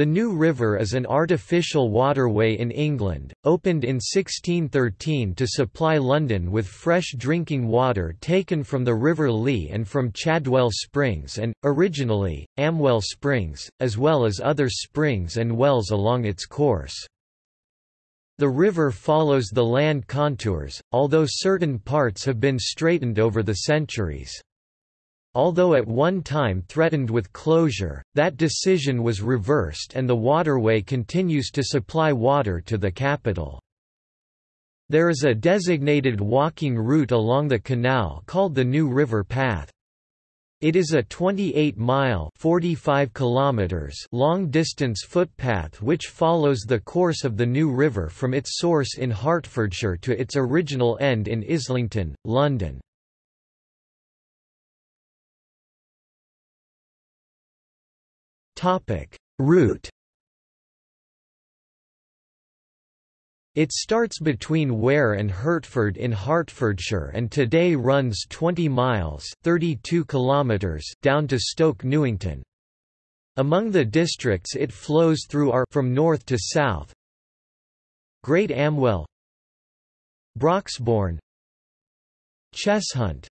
The New River is an artificial waterway in England, opened in 1613 to supply London with fresh drinking water taken from the River Lee and from Chadwell Springs and, originally, Amwell Springs, as well as other springs and wells along its course. The river follows the land contours, although certain parts have been straightened over the centuries. Although at one time threatened with closure, that decision was reversed and the waterway continues to supply water to the capital. There is a designated walking route along the canal called the New River Path. It is a 28-mile (45 kilometers) long-distance footpath which follows the course of the New River from its source in Hertfordshire to its original end in Islington, London. Route It starts between Ware and Hertford in Hertfordshire and today runs 20 miles 32 kilometers down to Stoke Newington. Among the districts it flows through are from north to south Great Amwell Broxbourne Cheshunt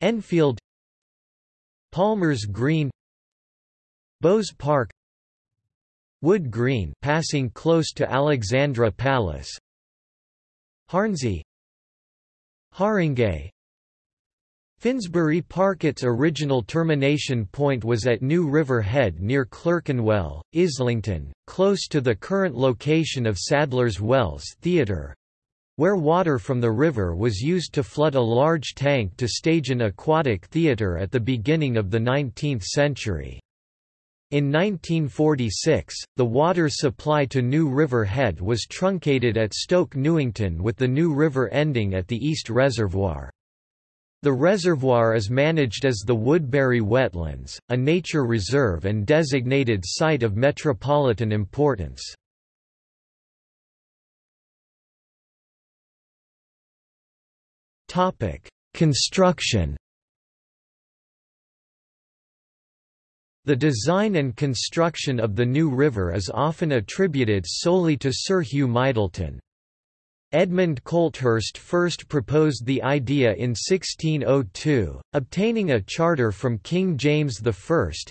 Enfield Palmer's Green Bowes Park. Wood Green passing close to Alexandra Palace. Hornsey. Haringey. Finsbury Park Its original termination point was at New River Head near Clerkenwell, Islington, close to the current location of Sadler's Wells Theatre, where water from the river was used to flood a large tank to stage an aquatic theatre at the beginning of the 19th century. In 1946, the water supply to New River Head was truncated at Stoke Newington with the New River ending at the East Reservoir. The reservoir is managed as the Woodbury Wetlands, a nature reserve and designated site of metropolitan importance. Construction The design and construction of the new river is often attributed solely to Sir Hugh Myddleton. Edmund Colthurst first proposed the idea in 1602, obtaining a charter from King James I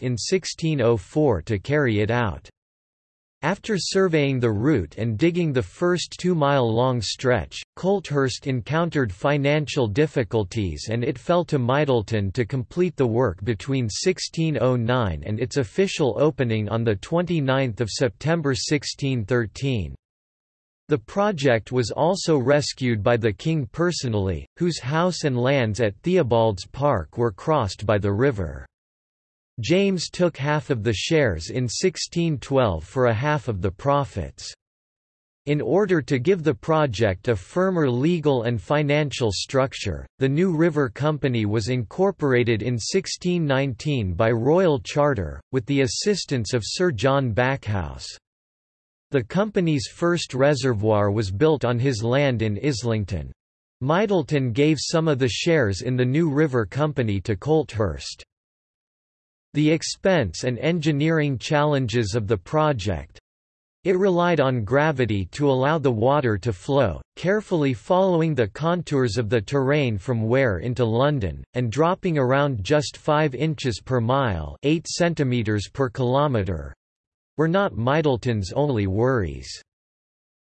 in 1604 to carry it out. After surveying the route and digging the first two-mile-long stretch, Colthurst encountered financial difficulties and it fell to Myddleton to complete the work between 1609 and its official opening on 29 September 1613. The project was also rescued by the king personally, whose house and lands at Theobald's Park were crossed by the river. James took half of the shares in 1612 for a half of the profits. In order to give the project a firmer legal and financial structure, the New River Company was incorporated in 1619 by royal charter, with the assistance of Sir John Backhouse. The company's first reservoir was built on his land in Islington. Myddleton gave some of the shares in the New River Company to Colthurst. The expense and engineering challenges of the project it relied on gravity to allow the water to flow, carefully following the contours of the terrain from Ware into London, and dropping around just 5 inches per mile 8 centimeters per kilometre were not Myddleton's only worries.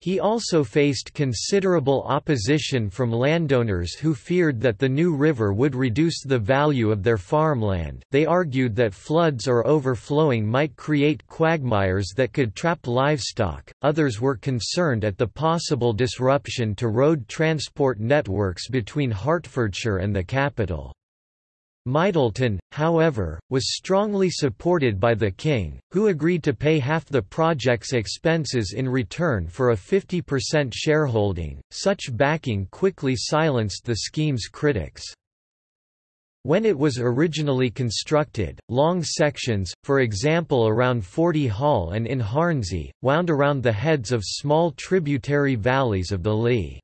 He also faced considerable opposition from landowners who feared that the new river would reduce the value of their farmland they argued that floods or overflowing might create quagmires that could trap livestock, others were concerned at the possible disruption to road transport networks between Hertfordshire and the capital. Myddleton, however, was strongly supported by the king, who agreed to pay half the project's expenses in return for a 50% shareholding. Such backing quickly silenced the scheme's critics. When it was originally constructed, long sections, for example around Forty Hall and in Hornsey, wound around the heads of small tributary valleys of the Lee.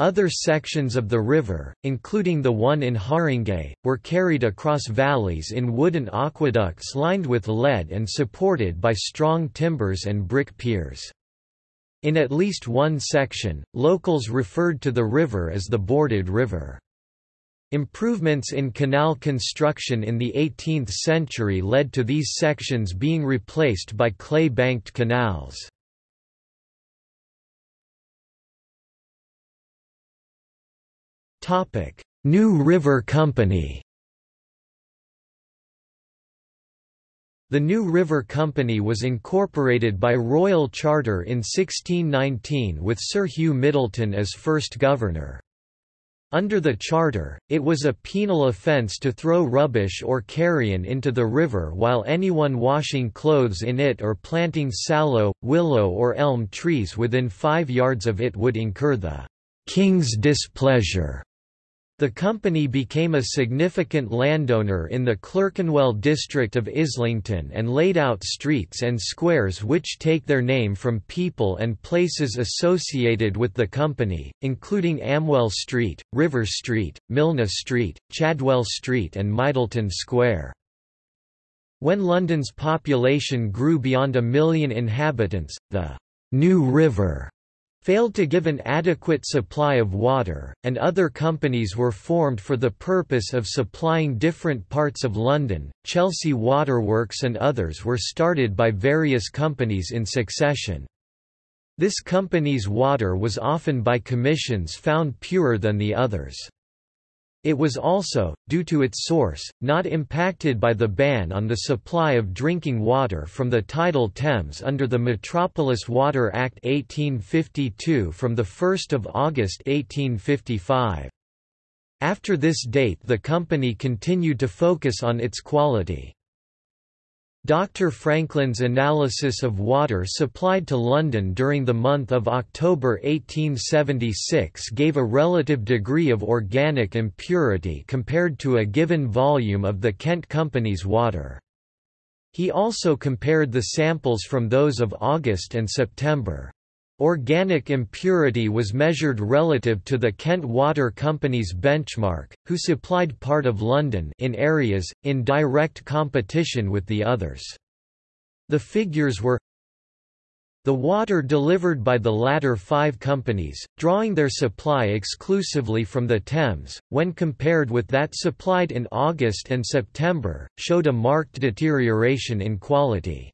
Other sections of the river, including the one in Haringey, were carried across valleys in wooden aqueducts lined with lead and supported by strong timbers and brick piers. In at least one section, locals referred to the river as the Boarded River. Improvements in canal construction in the 18th century led to these sections being replaced by clay-banked canals. New River Company The New River Company was incorporated by royal charter in 1619 with Sir Hugh Middleton as first governor. Under the charter, it was a penal offence to throw rubbish or carrion into the river while anyone washing clothes in it or planting sallow, willow or elm trees within five yards of it would incur the king's displeasure. The company became a significant landowner in the Clerkenwell district of Islington and laid out streets and squares which take their name from people and places associated with the company, including Amwell Street, River Street, Milner Street, Chadwell Street and Myddelton Square. When London's population grew beyond a million inhabitants, the New River failed to give an adequate supply of water, and other companies were formed for the purpose of supplying different parts of London. Chelsea Waterworks and others were started by various companies in succession. This company's water was often by commissions found purer than the others. It was also, due to its source, not impacted by the ban on the supply of drinking water from the tidal Thames under the Metropolis Water Act 1852 from 1 August 1855. After this date the company continued to focus on its quality. Dr. Frankland's analysis of water supplied to London during the month of October 1876 gave a relative degree of organic impurity compared to a given volume of the Kent Company's water. He also compared the samples from those of August and September. Organic impurity was measured relative to the Kent Water Company's benchmark, who supplied part of London in areas, in direct competition with the others. The figures were the water delivered by the latter five companies, drawing their supply exclusively from the Thames, when compared with that supplied in August and September, showed a marked deterioration in quality.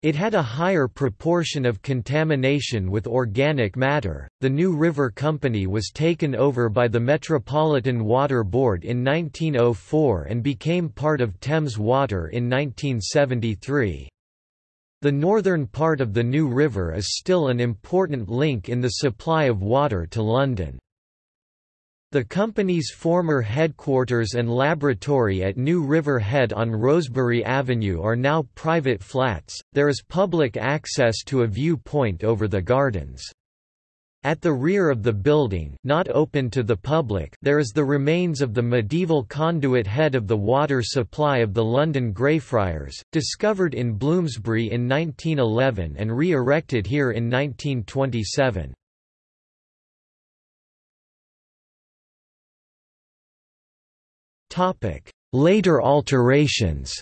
It had a higher proportion of contamination with organic matter. The New River Company was taken over by the Metropolitan Water Board in 1904 and became part of Thames Water in 1973. The northern part of the New River is still an important link in the supply of water to London. The company's former headquarters and laboratory at New River Head on Rosebery Avenue are now private flats. There is public access to a viewpoint over the gardens. At the rear of the building, not open to the public, there is the remains of the medieval conduit head of the water supply of the London Greyfriars, discovered in Bloomsbury in 1911 and re-erected here in 1927. Later alterations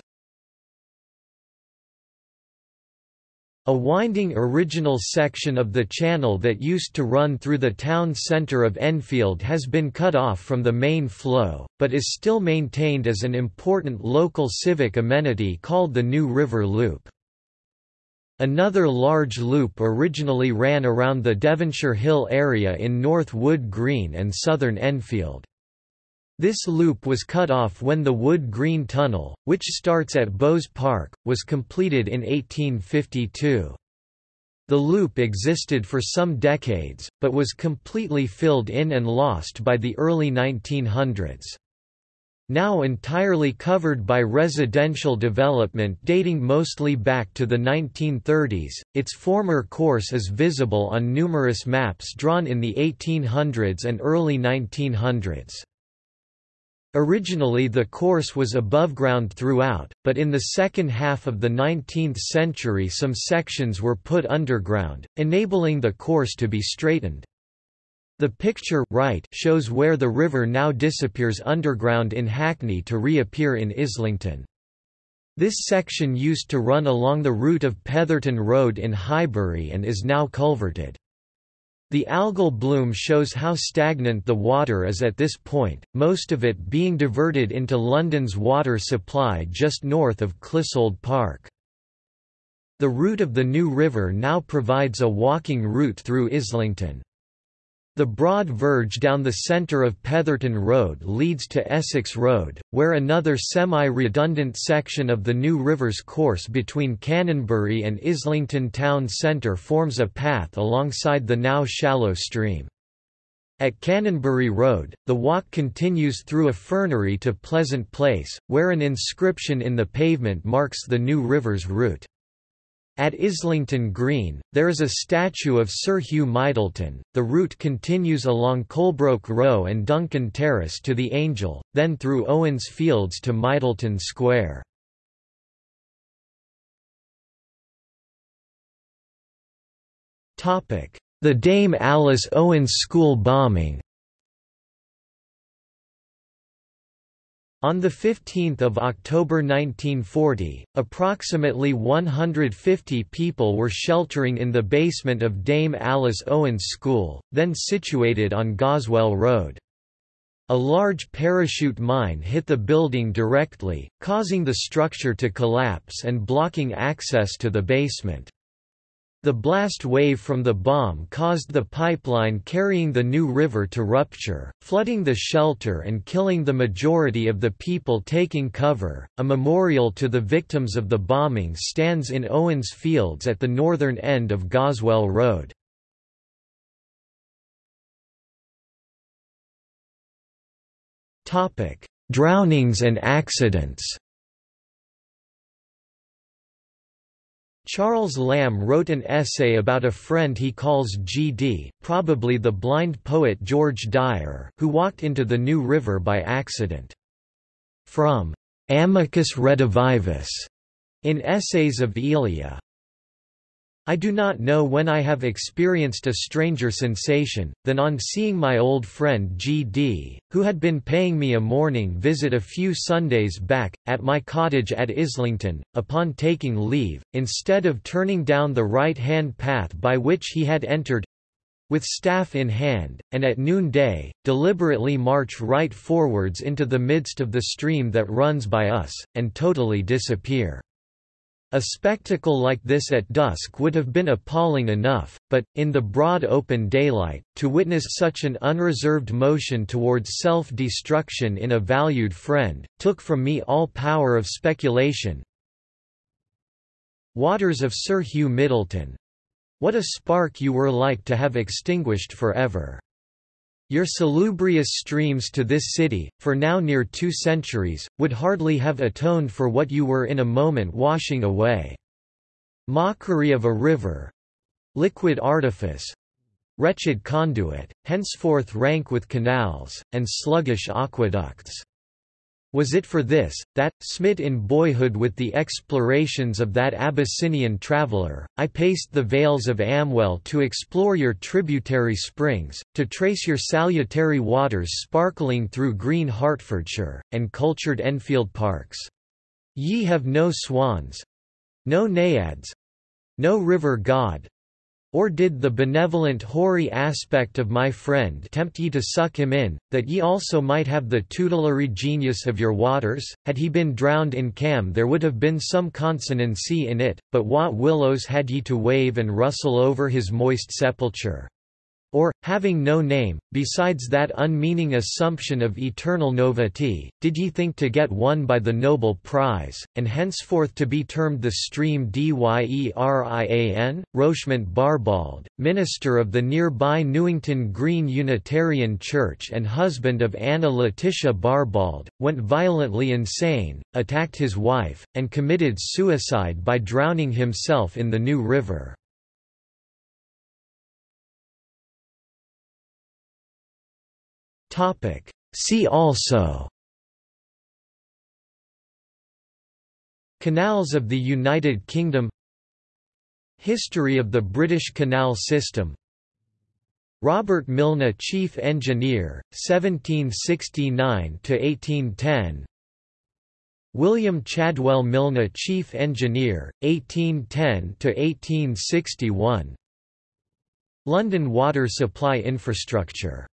A winding original section of the channel that used to run through the town centre of Enfield has been cut off from the main flow, but is still maintained as an important local civic amenity called the New River Loop. Another large loop originally ran around the Devonshire Hill area in North Wood Green and southern Enfield. This loop was cut off when the Wood Green Tunnel, which starts at Bowes Park, was completed in 1852. The loop existed for some decades, but was completely filled in and lost by the early 1900s. Now entirely covered by residential development dating mostly back to the 1930s, its former course is visible on numerous maps drawn in the 1800s and early 1900s. Originally the course was above ground throughout, but in the second half of the 19th century some sections were put underground, enabling the course to be straightened. The picture right shows where the river now disappears underground in Hackney to reappear in Islington. This section used to run along the route of Petherton Road in Highbury and is now culverted. The algal bloom shows how stagnant the water is at this point, most of it being diverted into London's water supply just north of Clissold Park. The route of the new river now provides a walking route through Islington. The broad verge down the centre of Petherton Road leads to Essex Road, where another semi-redundant section of the New River's course between Canonbury and Islington town centre forms a path alongside the now shallow stream. At Canonbury Road, the walk continues through a fernery to Pleasant Place, where an inscription in the pavement marks the New River's route. At Islington Green, there is a statue of Sir Hugh Myddelton. The route continues along Colebrooke Row and Duncan Terrace to the Angel, then through Owens Fields to Myddelton Square. The Dame Alice Owens School bombing On 15 October 1940, approximately 150 people were sheltering in the basement of Dame Alice Owens School, then situated on Goswell Road. A large parachute mine hit the building directly, causing the structure to collapse and blocking access to the basement. The blast wave from the bomb caused the pipeline carrying the New River to rupture, flooding the shelter and killing the majority of the people taking cover. A memorial to the victims of the bombing stands in Owens Fields at the northern end of Goswell Road. Topic: Drownings and accidents. Charles Lamb wrote an essay about a friend he calls G.D., probably the blind poet George Dyer, who walked into the New River by accident. From Amicus Redivivus in Essays of Elia, I do not know when I have experienced a stranger sensation, than on seeing my old friend G.D., who had been paying me a morning visit a few Sundays back, at my cottage at Islington, upon taking leave, instead of turning down the right-hand path by which he had entered, with staff in hand, and at noonday, deliberately march right forwards into the midst of the stream that runs by us, and totally disappear. A spectacle like this at dusk would have been appalling enough, but, in the broad open daylight, to witness such an unreserved motion towards self-destruction in a valued friend, took from me all power of speculation. Waters of Sir Hugh Middleton. What a spark you were like to have extinguished forever. Your salubrious streams to this city, for now near two centuries, would hardly have atoned for what you were in a moment washing away. Mockery of a river liquid artifice wretched conduit, henceforth rank with canals, and sluggish aqueducts. Was it for this, that, smit in boyhood with the explorations of that Abyssinian traveller, I paced the vales of Amwell to explore your tributary springs, to trace your salutary waters sparkling through green Hertfordshire, and cultured Enfield parks? Ye have no swans—no naiads—no river god, or did the benevolent hoary aspect of my friend tempt ye to suck him in, that ye also might have the tutelary genius of your waters? Had he been drowned in Cam there would have been some consonancy in it, but what willows had ye to wave and rustle over his moist sepulchre? Or, having no name, besides that unmeaning assumption of eternal novity, did ye think to get won by the noble prize, and henceforth to be termed the stream Dyerian? Rochemont Barbauld, minister of the nearby Newington Green Unitarian Church and husband of Anna Laetitia Barbauld, went violently insane, attacked his wife, and committed suicide by drowning himself in the New River. See also Canals of the United Kingdom History of the British canal system Robert Mylne Chief Engineer, 1769–1810 William Chadwell Mylne Chief Engineer, 1810–1861 London water supply infrastructure